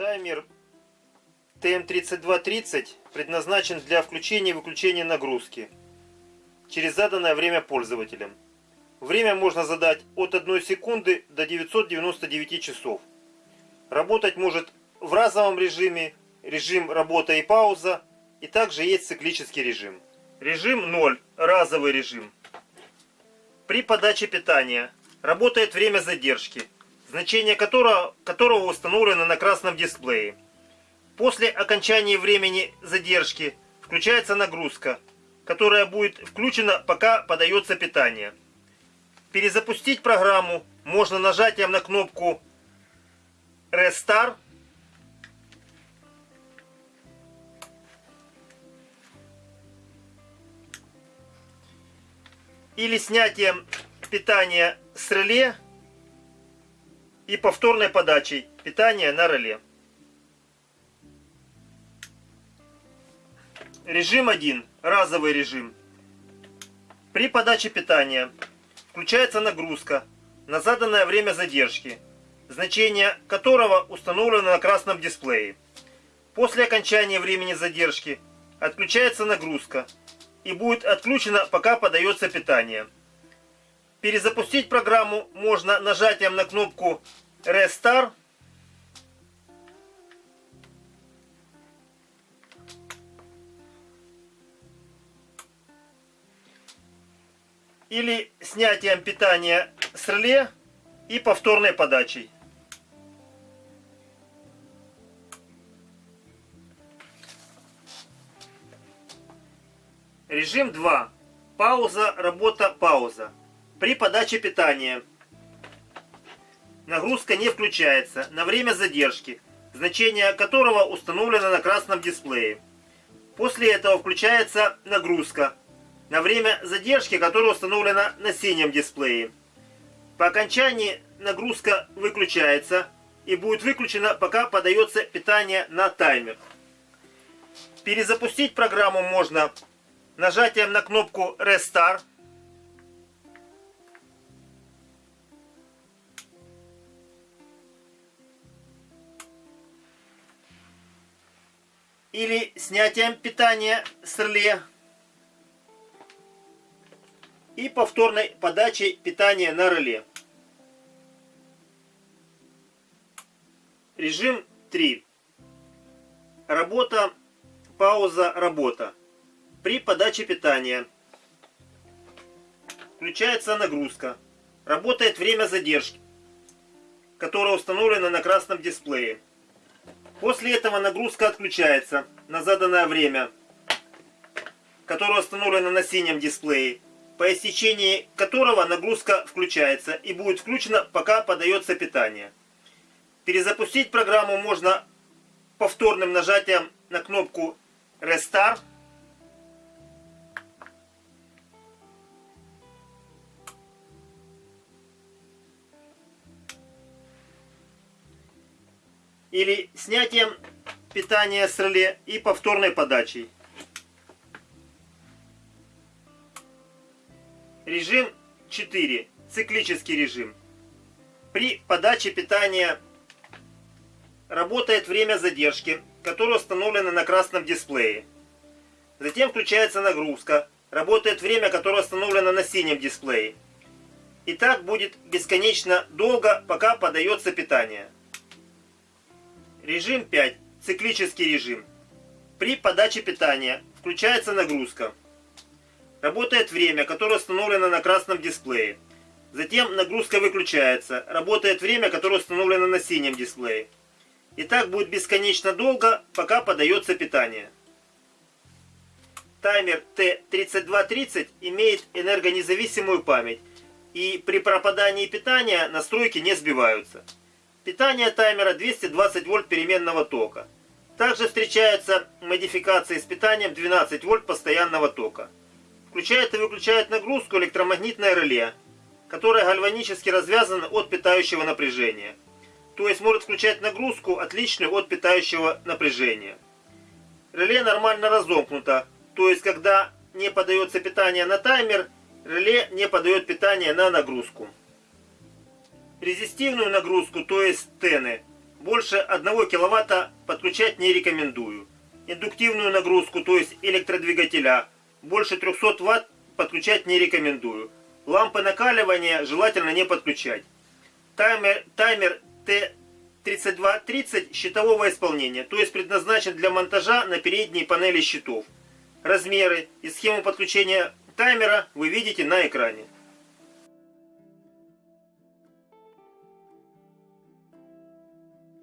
Таймер ТМ3230 предназначен для включения и выключения нагрузки через заданное время пользователем. Время можно задать от 1 секунды до 999 часов. Работать может в разовом режиме, режим работа и пауза, и также есть циклический режим. Режим 0, разовый режим. При подаче питания работает время задержки, значение которого, которого установлено на красном дисплее. После окончания времени задержки включается нагрузка, которая будет включена, пока подается питание. Перезапустить программу можно нажатием на кнопку Restart или снятием питания с реле и повторной подачей питания на реле. Режим 1. Разовый режим. При подаче питания включается нагрузка на заданное время задержки, значение которого установлено на красном дисплее. После окончания времени задержки отключается нагрузка и будет отключена, пока подается питание. Перезапустить программу можно нажатием на кнопку Restart или снятием питания с реле и повторной подачей. Режим 2. Пауза, работа, пауза. При подаче питания нагрузка не включается на время задержки, значение которого установлено на красном дисплее. После этого включается нагрузка на время задержки, которая установлена на синем дисплее. По окончании нагрузка выключается и будет выключена, пока подается питание на таймер. Перезапустить программу можно нажатием на кнопку Restart. Или снятием питания с реле и повторной подачей питания на реле. Режим 3. Работа, пауза, работа. При подаче питания включается нагрузка. Работает время задержки, которое установлено на красном дисплее. После этого нагрузка отключается на заданное время, которое установлено на синем дисплее по истечении которого нагрузка включается и будет включена, пока подается питание. Перезапустить программу можно повторным нажатием на кнопку Restart. Или снятием питания с реле и повторной подачей. Режим 4. Циклический режим. При подаче питания работает время задержки, которое установлено на красном дисплее. Затем включается нагрузка. Работает время, которое установлено на синем дисплее. И так будет бесконечно долго, пока подается питание. Режим 5. Циклический режим. При подаче питания включается нагрузка. Работает время, которое установлено на красном дисплее. Затем нагрузка выключается. Работает время, которое установлено на синем дисплее. И так будет бесконечно долго, пока подается питание. Таймер T3230 имеет энергонезависимую память. И при пропадании питания настройки не сбиваются. Питание таймера 220 вольт переменного тока. Также встречаются модификации с питанием 12 вольт постоянного тока. Включает и выключает нагрузку электромагнитное реле, которое гальванически развязано от питающего напряжения. То есть может включать нагрузку, отличную от питающего напряжения. Реле нормально разомкнуто, то есть когда не подается питание на таймер, реле не подает питание на нагрузку. Резистивную нагрузку, то есть тены, больше 1 киловатта подключать не рекомендую. Индуктивную нагрузку, то есть электродвигателя, больше 300 ватт подключать не рекомендую. Лампы накаливания желательно не подключать. Таймер, таймер Т3230 щитового исполнения, то есть предназначен для монтажа на передней панели щитов. Размеры и схему подключения таймера вы видите на экране.